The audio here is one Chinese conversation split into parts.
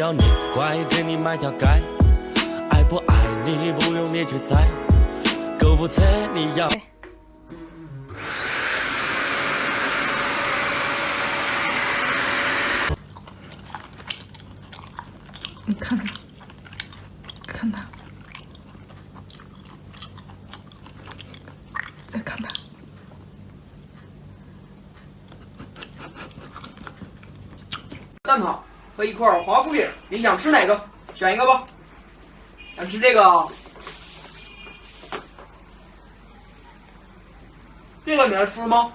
要你乖，给你买条街，爱不爱你不用你去猜，购物车你要。你看看，看他，再看他。蛋挞和一块华夫饼，你想吃哪个？选一个吧。想吃这个？这个你能吃吗？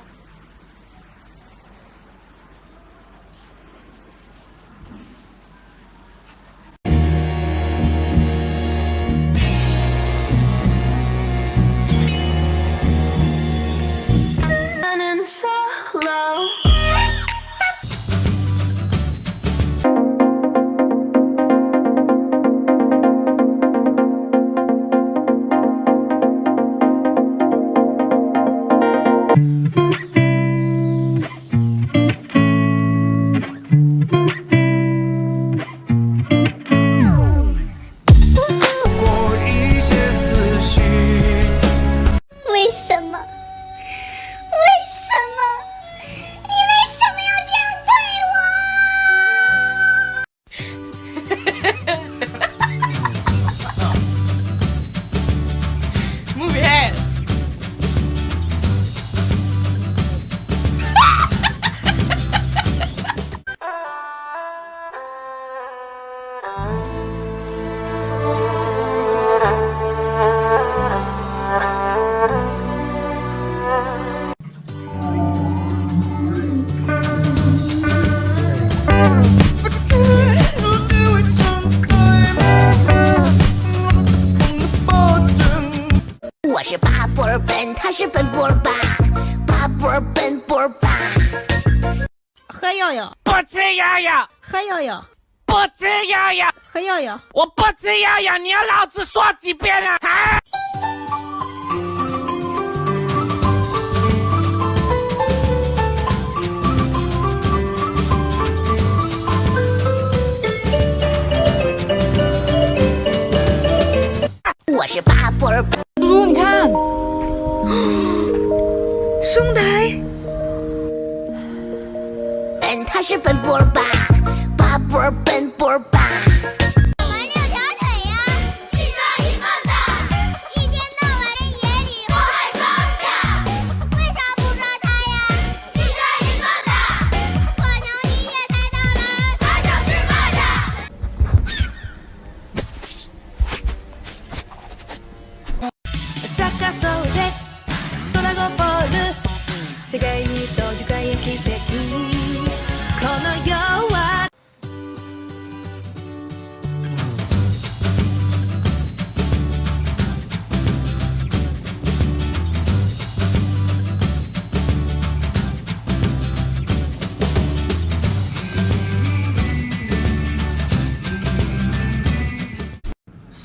是巴波尔奔，他是奔波尔巴，巴波尔奔波尔巴。喝药药，不吃药药，喝药药，不吃药药，喝药药。我不吃药药，你要老子说几遍啊？啊！我是巴布尔 兄弟，嗯，他是奔波尔吧，巴波尔。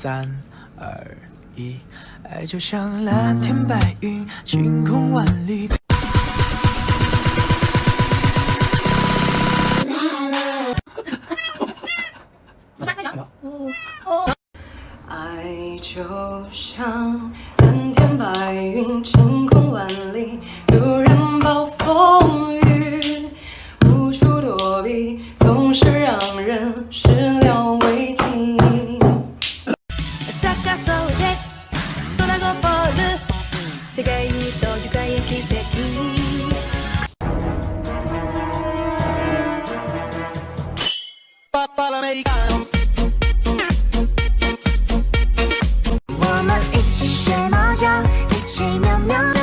三二一，爱就像蓝天白云，晴空万里。爱就像蓝天白云，晴我们一起学猫叫一起喵喵。喵